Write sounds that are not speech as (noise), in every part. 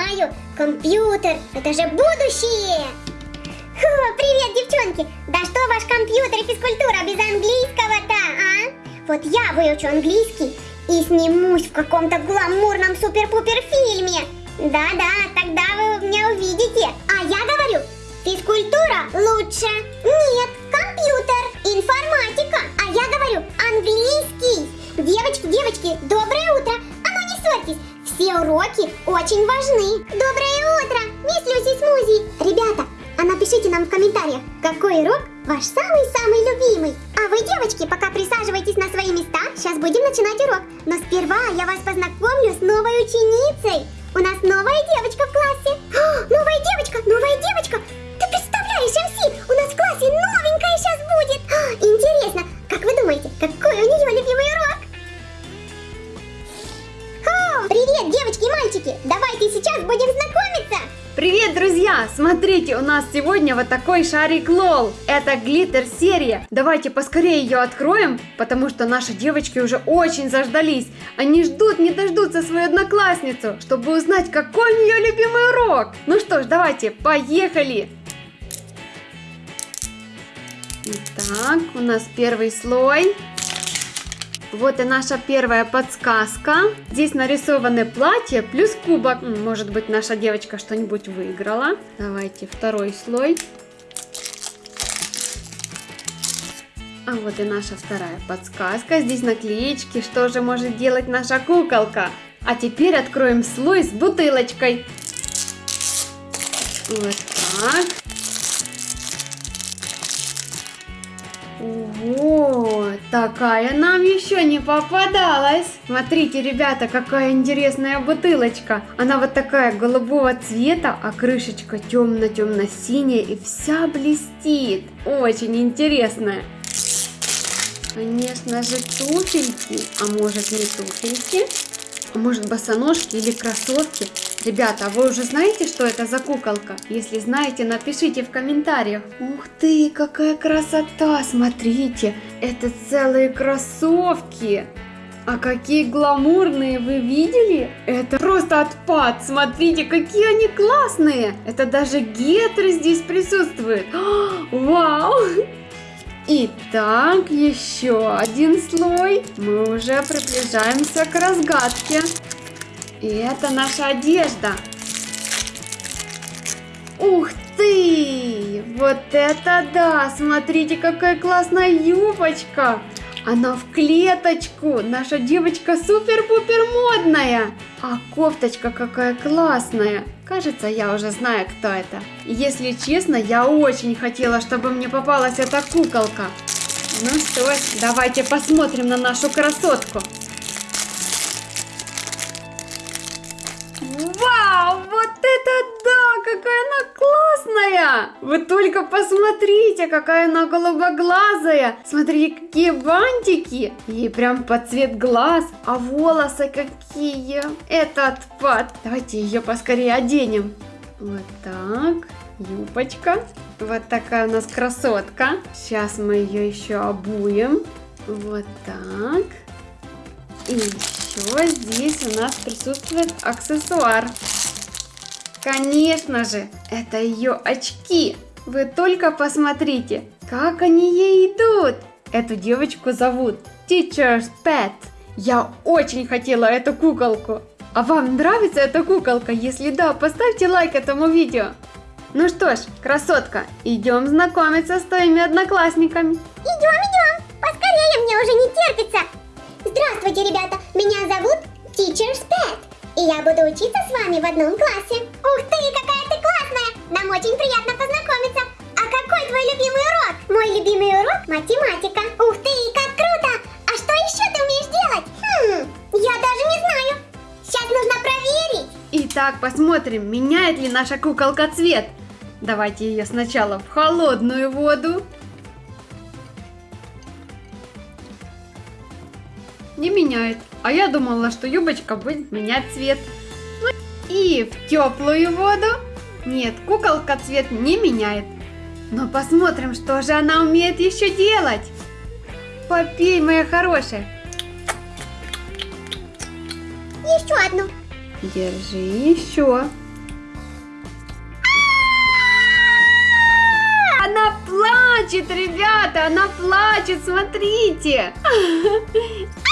понимаю. Компьютер, это же будущее. Фу, привет, девчонки. Да что ваш компьютер и физкультура без английского-то, а? Вот я выучу английский и снимусь в каком-то гламурном супер-пупер фильме. Да-да, тогда вы меня увидите. А я говорю, физкультура лучше. Нет, очень важны. Доброе утро, мисс Люси Смузи. Ребята, а напишите нам в комментариях, какой урок ваш самый-самый любимый. А вы, девочки, пока присаживайтесь на свои места, сейчас будем начинать урок. Но сперва я вас познакомлю с новой ученицей. Сегодня вот такой шарик Лол. Это глиттер серия. Давайте поскорее ее откроем, потому что наши девочки уже очень заждались. Они ждут, не дождутся свою одноклассницу, чтобы узнать, какой у нее любимый урок. Ну что ж, давайте, поехали! Итак, у нас первый слой. Вот и наша первая подсказка. Здесь нарисованы платья плюс кубок. Может быть, наша девочка что-нибудь выиграла. Давайте второй слой. А вот и наша вторая подсказка. Здесь наклеечки. Что же может делать наша куколка? А теперь откроем слой с бутылочкой. Вот так. Такая нам еще не попадалась. Смотрите, ребята, какая интересная бутылочка. Она вот такая голубого цвета, а крышечка темно-темно-синяя и вся блестит. Очень интересная. Конечно же туфельки, а может не туфельки, а может босоножки или кроссовки. Ребята, а вы уже знаете, что это за куколка? Если знаете, напишите в комментариях. Ух ты, какая красота! Смотрите, это целые кроссовки! А какие гламурные, вы видели? Это просто отпад, смотрите, какие они классные! Это даже гетры здесь присутствуют. (gasps) Вау! Итак, еще один слой. Мы уже приближаемся к разгадке. И это наша одежда. Ух ты! Вот это да! Смотрите, какая классная юбочка! Она в клеточку! Наша девочка супер-пупер модная! А кофточка какая классная! Кажется, я уже знаю, кто это. Если честно, я очень хотела, чтобы мне попалась эта куколка. Ну что ж, давайте посмотрим на нашу красотку. Вау, вот это да, какая она классная! Вы только посмотрите, какая она голубоглазая. Смотрите, какие бантики. Ей прям под цвет глаз. А волосы какие. Это отпад. Давайте ее поскорее оденем. Вот так. Юбочка. Вот такая у нас красотка. Сейчас мы ее еще обуем. Вот так. И еще здесь у нас присутствует аксессуар. Конечно же, это ее очки. Вы только посмотрите, как они ей идут. Эту девочку зовут Teacher's Pet. Я очень хотела эту куколку. А вам нравится эта куколка? Если да, поставьте лайк этому видео. Ну что ж, красотка, идем знакомиться с твоими одноклассниками. Идем, идем, поскорее, мне уже не терпится. Здравствуйте, ребята, меня зовут Teacher's Pet, и я буду учиться с вами в одном классе. Ух ты, какая ты классная! Нам очень приятно познакомиться. А какой твой любимый урок? Мой любимый урок – математика. Ух ты, как круто! А что еще ты умеешь делать? Хм, я даже не знаю. Сейчас нужно проверить. Итак, посмотрим, меняет ли наша куколка цвет. Давайте ее сначала в холодную воду. Не меняет. А я думала, что юбочка будет менять цвет. Ну и в теплую воду. Нет, куколка цвет не меняет. Но посмотрим, что же она умеет еще делать. попей, моя хорошая. Еще одну. Держи еще. Она плачет, ребята, она плачет, смотрите. (laughs)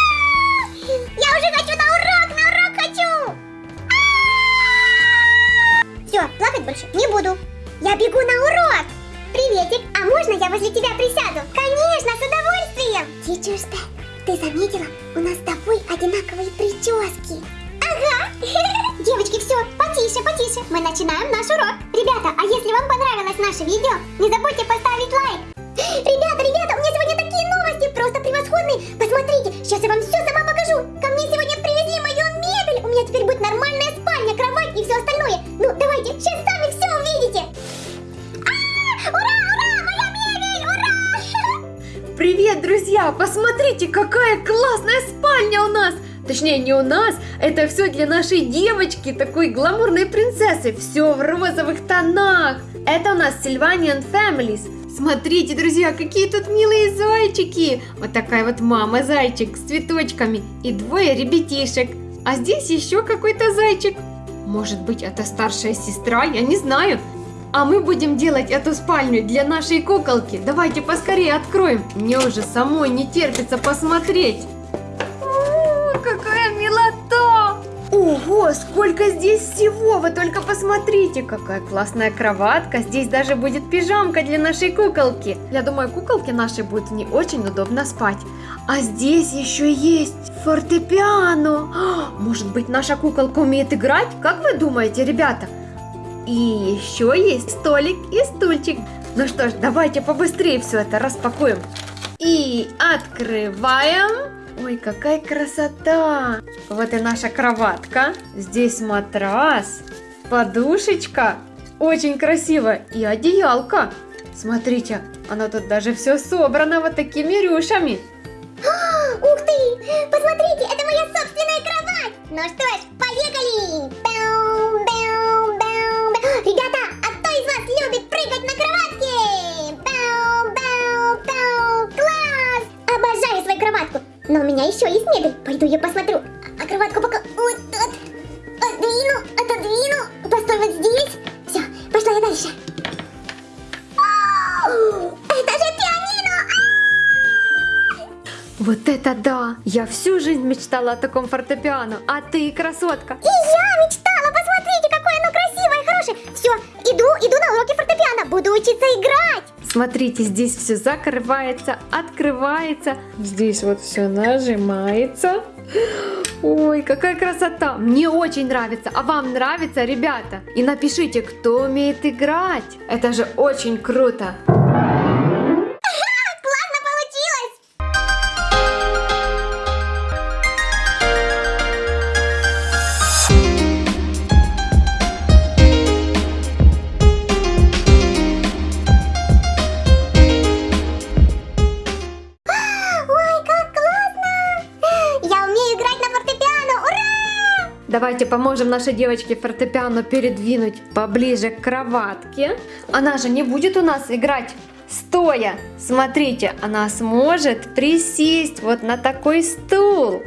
Все, плакать больше не буду. Я бегу на урок. Приветик, а можно я возле тебя присяду? Конечно, с удовольствием. Teacher's Pet, ты заметила? У нас с тобой одинаковые прически. Ага. (laughs) Девочки, все, потише, потише. Мы начинаем наш урок. Ребята, а если вам понравилось наше видео, не забудьте поставить лайк. (gasps) Ребята, ребята, у меня сегодня такие новости, просто превосходные. Посмотрите, сейчас я вам все сама покажу. Ко мне сегодня привезли мою мебель. У меня теперь будет нормальная друзья! Посмотрите, какая классная спальня у нас! Точнее, не у нас, это все для нашей девочки, такой гламурной принцессы. Все в розовых тонах. Это у нас Sylvanian Families. Смотрите, друзья, какие тут милые зайчики. Вот такая вот мама зайчик с цветочками и двое ребятишек. А здесь еще какой-то зайчик. Может быть, это старшая сестра, я не знаю. А мы будем делать эту спальню для нашей куколки. Давайте поскорее откроем. Мне уже самой не терпится посмотреть. О, какая милота! Ого, сколько здесь всего! Вы только посмотрите, какая классная кроватка. Здесь даже будет пижамка для нашей куколки. Я думаю, куколке нашей будет не очень удобно спать. А здесь еще есть фортепиано. А, Может быть, наша куколка умеет играть? Как вы думаете, ребята? И еще есть столик и стульчик. Ну что ж, давайте побыстрее все это распакуем. И открываем. Ой, какая красота! Вот и наша кроватка. Здесь матрас, подушечка. Очень красиво. И одеялко. Смотрите, оно тут даже все собрано вот такими рюшами. (gasps) Ух ты! Я посмотрю. А кроватку пока вот тут. Отдвину, отодвину. Постой вот здесь. Все, пошла я дальше. Это же пианино! Вот это да! Я всю жизнь мечтала о таком фортепиано. А ты, красотка! И я мечтала, посмотрите, какое оно красивое и хорошее. Все, иду, иду на уроки фортепиано, буду учиться играть. Смотрите, здесь все закрывается, открывается. Здесь вот все нажимается. Ой, какая красота! Мне очень нравится. А вам нравится, ребята? И напишите, кто умеет играть. Это же очень круто. Давайте поможем нашей девочке фортепиано передвинуть поближе к кроватке. Она же не будет у нас играть стоя. Смотрите, она сможет присесть вот на такой стул.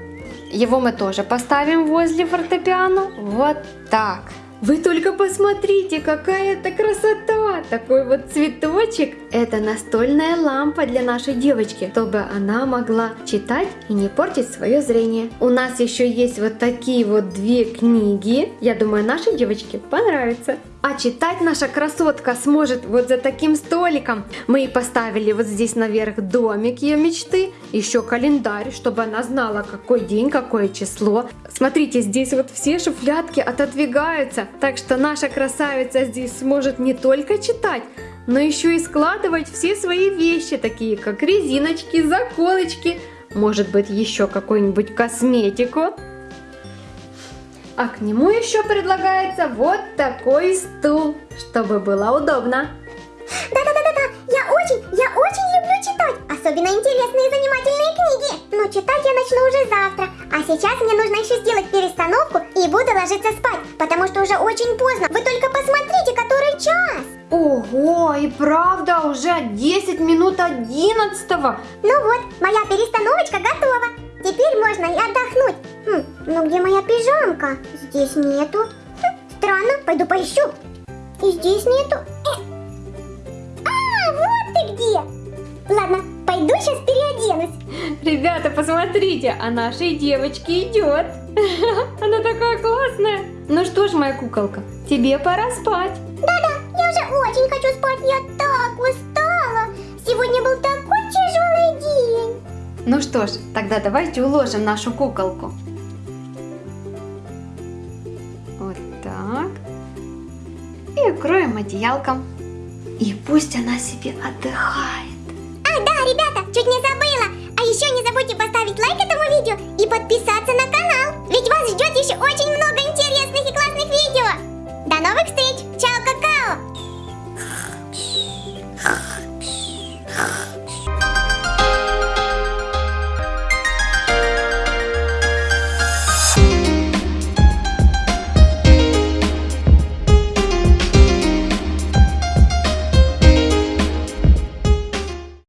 Его мы тоже поставим возле фортепиано. Вот так. Вы только посмотрите, какая это красота! Такой вот цветочек. Это настольная лампа для нашей девочки, чтобы она могла читать и не портить свое зрение. У нас еще есть вот такие вот две книги. Я думаю, нашей девочке понравится. А читать наша красотка сможет вот за таким столиком. Мы и поставили вот здесь наверх домик ее мечты, еще календарь, чтобы она знала, какой день, какое число. Смотрите, здесь вот все шуфлятки отодвигаются, так что наша красавица здесь сможет не только читать, но еще и складывать все свои вещи, такие как резиночки, заколочки, может быть еще какую-нибудь косметику. А к нему еще предлагается вот такой стул, чтобы было удобно. Да-да-да-да-да, я очень, я очень люблю читать, особенно интересные и занимательные книги. Но читать я начну уже завтра, а сейчас мне нужно еще сделать перестановку и буду ложиться спать, потому что уже очень поздно. Вы только посмотрите, который час. Ого, Ого, и правда, уже 10 минут 11 Ну вот, моя перестановочка готова. Теперь можно и отдохнуть. Хм, ну где моя пижамка? Здесь нету. Хм, странно, пойду поищу. И здесь нету. Э. А, вот ты где. Ладно, пойду сейчас переоденусь. Ребята, посмотрите, а нашей девочке идет. (laughs) Она такая классная. Ну что ж, моя куколка, тебе пора спать. Да-да, я уже очень хочу спать. Я так устала. Сегодня был день. Ну что ж, тогда давайте уложим нашу куколку. Вот так. И укроем одеялком. И пусть она себе отдыхает. А, да, ребята, чуть не забыла. А еще не забудьте поставить лайк этому видео и подписаться на канал. Ведь вас ждет еще очень много интересных и классных видео. До новых встреч. Чао, какао.